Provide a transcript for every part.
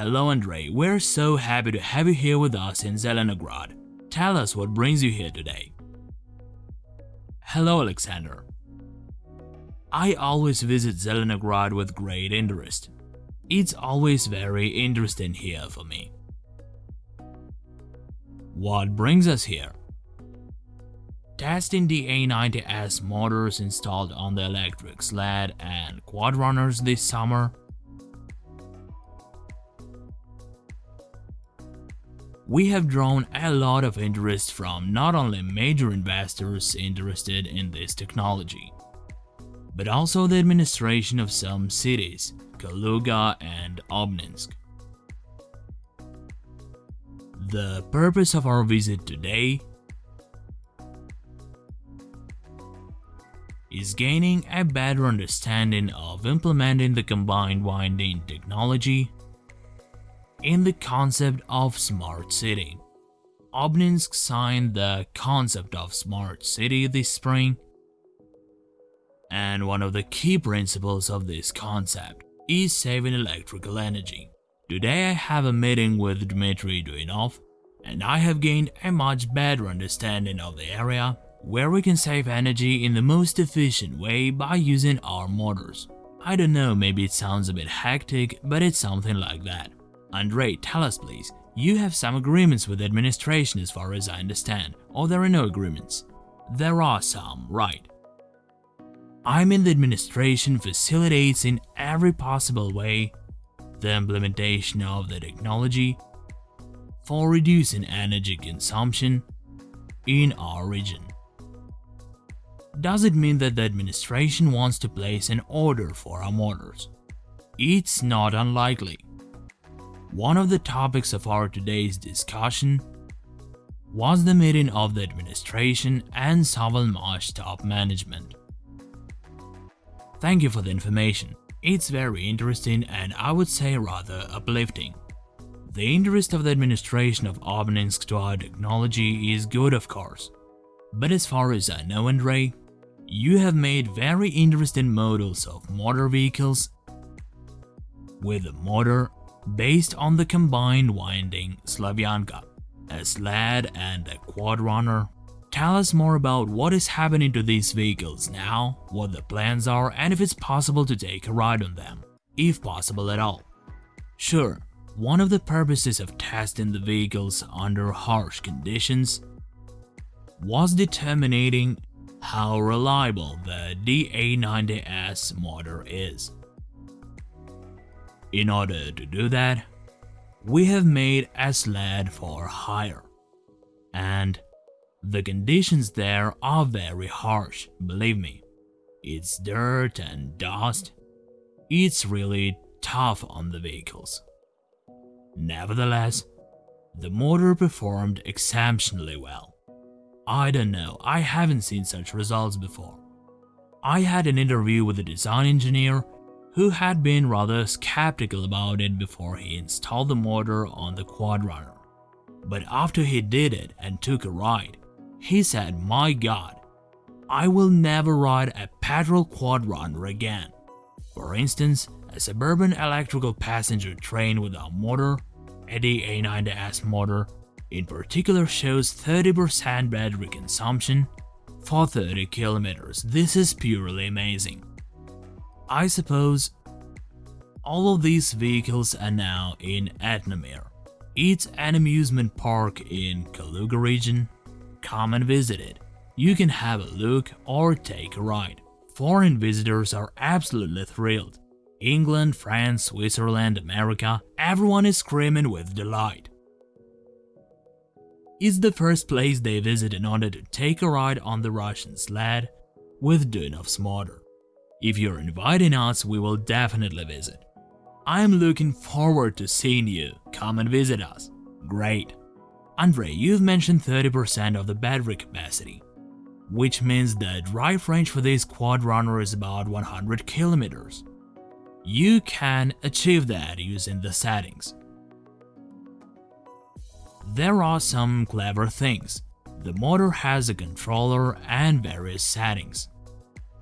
Andrei, we're so happy to have you here with us in Zelenograd. Tell us what brings you here today. Hello, Alexander. I always visit Zelenograd with great interest. It's always very interesting here for me. What brings us here? Testing the A90S motors installed on the electric sled and quad runners this summer. We have drawn a lot of interest from not only major investors interested in this technology, but also the administration of some cities, Kaluga and Obninsk. The purpose of our visit today is gaining a better understanding of implementing the combined winding technology in the concept of smart city. Obninsk signed the concept of smart city this spring and one of the key principles of this concept is saving electrical energy. Today I have a meeting with Dmitry Duyunov and I have gained a much better understanding of the area where we can save energy in the most efficient way by using our motors. I don't know, maybe it sounds a bit hectic, but it's something like that. Andrei, tell us please, you have some agreements with the administration as far as I understand, or there are no agreements? There are some, right. I'm in the administration facilitates in every possible way the implementation of the technology for reducing energy consumption in our region. Does it mean that the administration wants to place an order for our motors? It's not unlikely. One of the topics of our today's discussion was the meeting of the administration and Savalmash top management. Thank you for the information. It's very interesting and I would say rather uplifting. The interest of the administration of Obninsk to our technology is good of course. But as far as I know Andrei, you have made very interesting models of motor vehicles with a motor based on the combined winding Slavyanka, a sled and a quad runner Tell us more about what is happening to these vehicles now, what the plans are and if it's possible to take a ride on them, if possible at all. Sure, one of the purposes of testing the vehicles under harsh conditions was determining how reliable the DA90S motor is. In order to do that, we have made a sled for hire and the conditions there are very harsh, believe me. It's dirt and dust. It's really tough on the vehicles. Nevertheless, the motor performed exceptionally well. I don't know, I haven't seen such results before. I had an interview with a design engineer who had been rather skeptical about it before he installed the motor on the Quadrunner. But after he did it and took a ride, he said, my god, I will never ride a petrol quad runner again. For instance, a suburban electrical passenger train with a motor, Eddy A90S motor, in particular shows 30% battery consumption for 30 kilometers. This is purely amazing. I suppose all of these vehicles are now in Etnomir. It's an amusement park in Kaluga region come and visit it. You can have a look or take a ride. Foreign visitors are absolutely thrilled. England, France, Switzerland, America, everyone is screaming with delight. It's the first place they visit in order to take a ride on the Russian sled with Duyunov's motor. If you're inviting us, we will definitely visit. I'm looking forward to seeing you. Come and visit us. Great. Andrei, you've mentioned 30% of the battery capacity, which means the drive range for this quad runner is about 100 kilometers. You can achieve that using the settings. There are some clever things. The motor has a controller and various settings.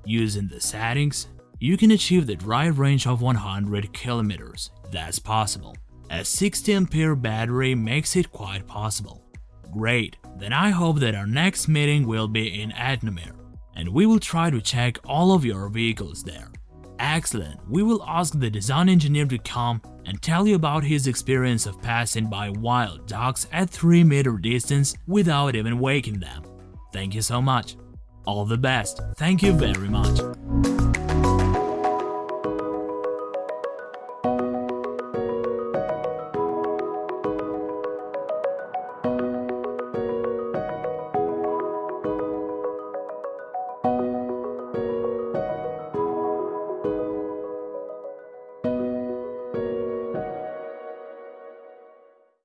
Using the settings, you can achieve the drive range of 100 kilometers. That's possible. A 60 ampere battery makes it quite possible. Great, then I hope that our next meeting will be in Etnomir, and we will try to check all of your vehicles there. Excellent, we will ask the design engineer to come and tell you about his experience of passing by wild dogs at 3 meter distance without even waking them. Thank you so much. All the best. Thank you very much.